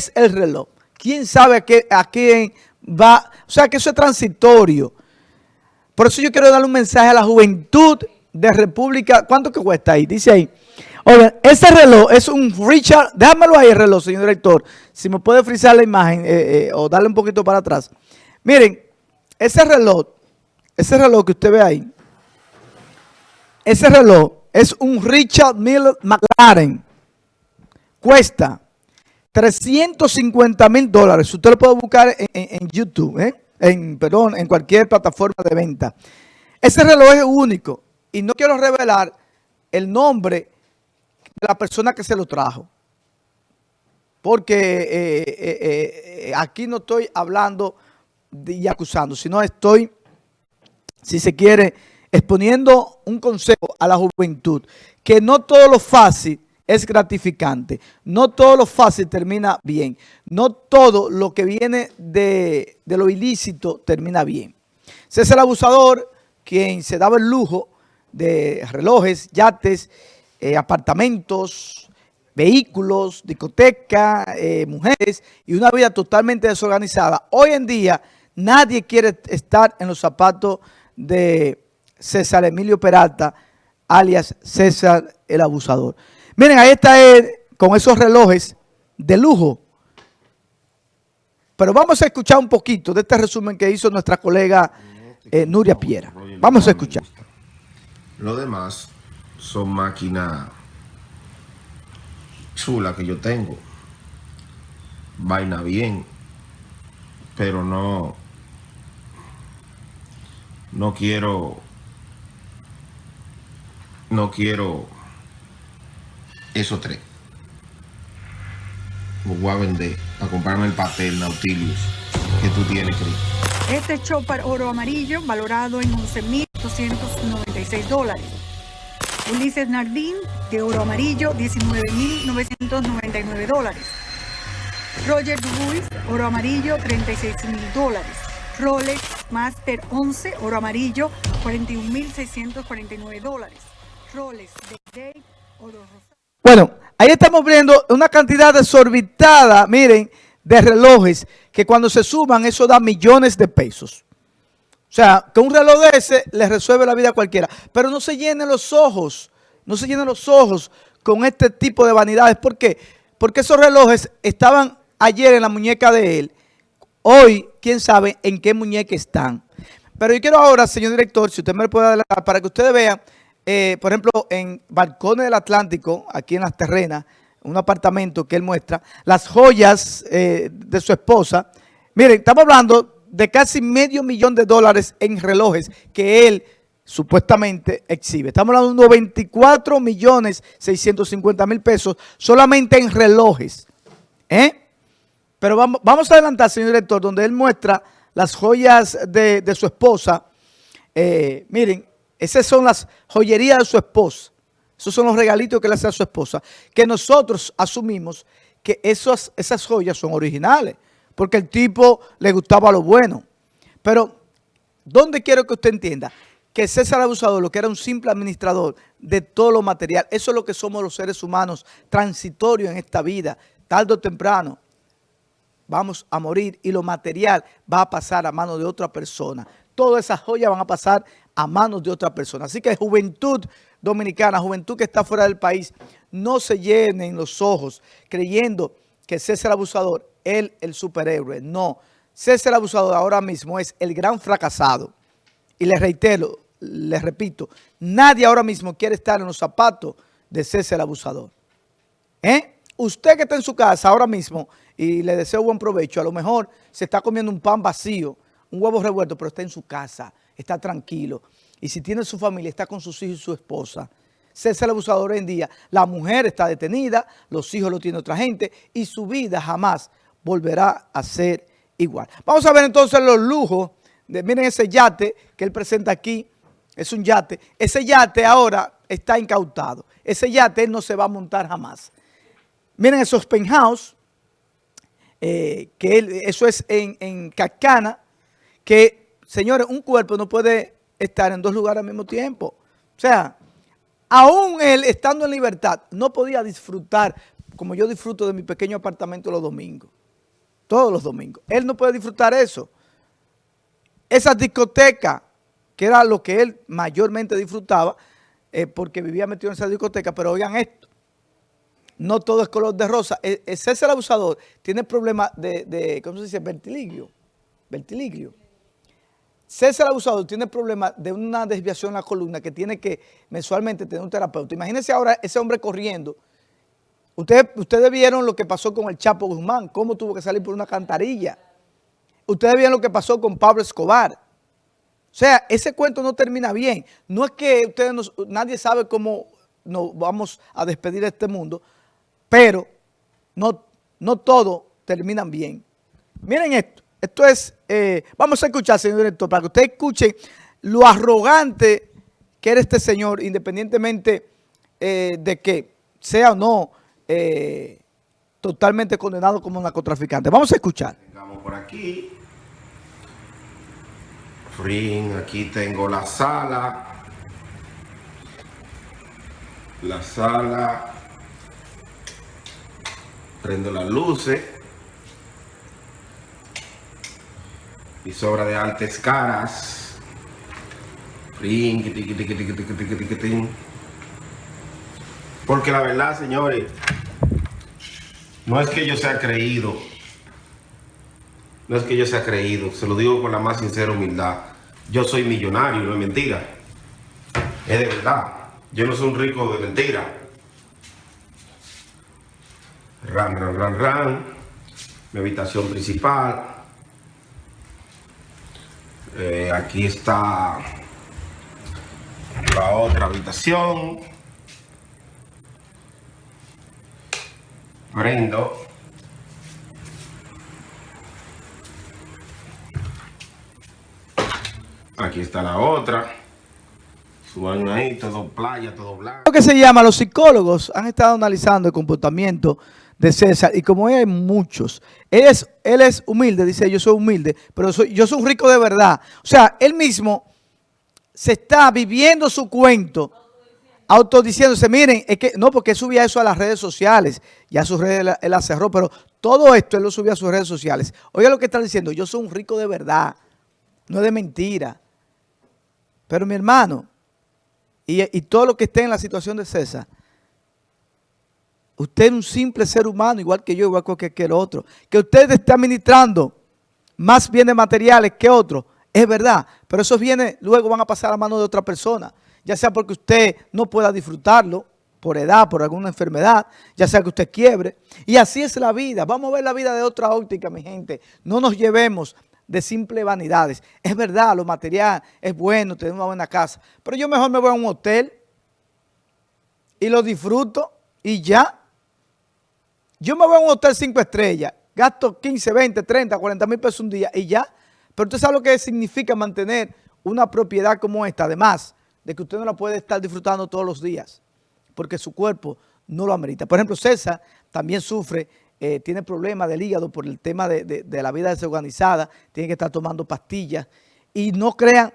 es el reloj? ¿Quién sabe a, a quién va? O sea, que eso es transitorio. Por eso yo quiero darle un mensaje a la juventud de República. ¿Cuánto que cuesta ahí? Dice ahí. Oigan, ese reloj es un Richard. Déjamelo ahí el reloj, señor director. Si me puede frizar la imagen eh, eh, o darle un poquito para atrás. Miren, ese reloj, ese reloj que usted ve ahí, ese reloj es un Richard Miller McLaren. Cuesta 350 mil dólares. Usted lo puede buscar en, YouTube, ¿eh? en, perdón, en cualquier plataforma de venta. Ese reloj es único y no quiero revelar el nombre de la persona que se lo trajo. Porque eh, eh, aquí no estoy hablando y acusando, sino estoy, si se quiere, exponiendo un consejo a la juventud, que no todo lo fácil es gratificante, no todo lo fácil termina bien, no todo lo que viene de, lo ilícito termina bien. César Abusador, quien se daba el lujo de relojes, yates, eh, apartamentos, vehículos, discoteca, eh, mujeres y una vida totalmente desorganizada. Hoy en día nadie quiere estar en los zapatos de César Emilio Peralta, alias César el Abusador. Miren, ahí está él con esos relojes de lujo. Pero vamos a escuchar un poquito de este resumen que hizo nuestra colega eh, Nuria Piera. Vamos a escuchar. Lo demás son máquinas chulas que yo tengo. Vaina bien. Pero no... No quiero no quiero esos tres. Los voy a vender a comprarme el papel Nautilus que tú tienes, Cris. Este chopper oro amarillo valorado en 11.296 dólares. Ulises Nardín de oro amarillo 19.999 dólares. Roger Dubuis oro amarillo 36.000 dólares. Rolex Master 11 oro amarillo 41.649 dólares. Bueno, ahí estamos viendo una cantidad desorbitada, miren, de relojes que cuando se suman eso da millones de pesos. O sea, que un reloj de ese le resuelve la vida a cualquiera. Pero no se llenen los ojos, no se llenen los ojos con este tipo de vanidades. ¿Por qué? Porque esos relojes estaban ayer en la muñeca de él. Hoy, quién sabe en qué muñeca están. Pero yo quiero ahora, señor director, si usted me lo puede adelantar, para que ustedes vean eh, por ejemplo, en Balcones del Atlántico, aquí en las terrenas, un apartamento que él muestra, las joyas eh, de su esposa. Miren, estamos hablando de casi medio millón de dólares en relojes que él supuestamente exhibe. Estamos hablando de 24 millones 650 mil pesos solamente en relojes. ¿eh? Pero vamos, vamos a adelantar, señor director, donde él muestra las joyas de, de su esposa. miren, esas son las joyerías de su esposa. Esos son los regalitos que le hace a su esposa. Que nosotros asumimos que esas, esas joyas son originales. Porque el tipo le gustaba lo bueno. Pero, ¿dónde quiero que usted entienda? Que César Abusador, lo que era un simple administrador de todo lo material, eso es lo que somos los seres humanos, transitorios en esta vida, tarde o temprano vamos a morir y lo material va a pasar a manos de otra persona. Todas esas joyas van a pasar a manos de otra persona. Así que juventud dominicana, juventud que está fuera del país, no se llenen los ojos creyendo que César Abusador, él el superhéroe. No, César Abusador ahora mismo es el gran fracasado. Y les reitero, les repito, nadie ahora mismo quiere estar en los zapatos de César Abusador. ¿Eh? Usted que está en su casa ahora mismo, y le deseo buen provecho, a lo mejor se está comiendo un pan vacío, un huevo revuelto, pero está en su casa está tranquilo. Y si tiene su familia, está con sus hijos y su esposa. César el abusador hoy en día, la mujer está detenida, los hijos lo tiene otra gente y su vida jamás volverá a ser igual. Vamos a ver entonces los lujos. De, miren ese yate que él presenta aquí, es un yate. Ese yate ahora está incautado. Ese yate él no se va a montar jamás. Miren esos penthouse, eh, que eso es en, en Cacana, que Señores, un cuerpo no puede estar en dos lugares al mismo tiempo. O sea, aún él estando en libertad no podía disfrutar como yo disfruto de mi pequeño apartamento los domingos. Todos los domingos. Él no puede disfrutar eso. Esa discoteca, que era lo que él mayormente disfrutaba, eh, porque vivía metido en esa discoteca, pero oigan esto, no todo es color de rosa. E, Ese el abusador tiene problemas de, de, ¿cómo se dice? Vertiligio. Vertiligio. César Abusador tiene problemas de una desviación en la columna que tiene que mensualmente tener un terapeuta. Imagínense ahora ese hombre corriendo. Ustedes, ustedes vieron lo que pasó con el Chapo Guzmán, cómo tuvo que salir por una cantarilla. Ustedes vieron lo que pasó con Pablo Escobar. O sea, ese cuento no termina bien. No es que ustedes nadie sabe cómo nos vamos a despedir de este mundo, pero no, no todo terminan bien. Miren esto. Esto es, eh, vamos a escuchar, señor director, para que ustedes escuchen lo arrogante que era este señor, independientemente eh, de que sea o no eh, totalmente condenado como narcotraficante. Vamos a escuchar. Vengamos por aquí. Frin, aquí tengo la sala. La sala. Prendo las luces. Quiti, quiti, quiti, quiti, quiti. Porque la verdad, señores, no es que yo sea creído. No es que yo sea creído, se lo digo con la más sincera humildad. Yo soy millonario, no es mentira. Es de verdad. Yo no soy un rico de mentira. Ran, ran, ran, ran. Mi habitación principal. Eh, aquí está la otra habitación. Prendo. Aquí está la otra. Su baño ahí, todo playa, todo blanco. Lo que se llama, los psicólogos han estado analizando el comportamiento de César y como hay muchos, él es, él es humilde, dice yo soy humilde, pero soy, yo soy un rico de verdad. O sea, él mismo se está viviendo su cuento, autodiciéndose, miren, es que no, porque él subía eso a las redes sociales, ya sus redes él, las cerró, pero todo esto él lo subía a sus redes sociales. Oiga lo que está diciendo, yo soy un rico de verdad, no de mentira. Pero mi hermano, y, y todo lo que esté en la situación de César, usted es un simple ser humano, igual que yo, igual que cualquier otro. Que usted esté administrando más bienes materiales que otro, es verdad. Pero esos bienes luego van a pasar a mano de otra persona. Ya sea porque usted no pueda disfrutarlo, por edad, por alguna enfermedad, ya sea que usted quiebre. Y así es la vida. Vamos a ver la vida de otra óptica, mi gente. No nos llevemos de simples vanidades. Es verdad, lo material es bueno, tener una buena casa. Pero yo mejor me voy a un hotel y lo disfruto y ya. Yo me voy a un hotel cinco estrellas, gasto 15, 20, 30, 40 mil pesos un día y ya. Pero usted sabe lo que significa mantener una propiedad como esta, además de que usted no la puede estar disfrutando todos los días, porque su cuerpo no lo amerita. Por ejemplo, César también sufre, eh, tiene problemas del hígado por el tema de, de, de la vida desorganizada, tiene que estar tomando pastillas. Y no crean,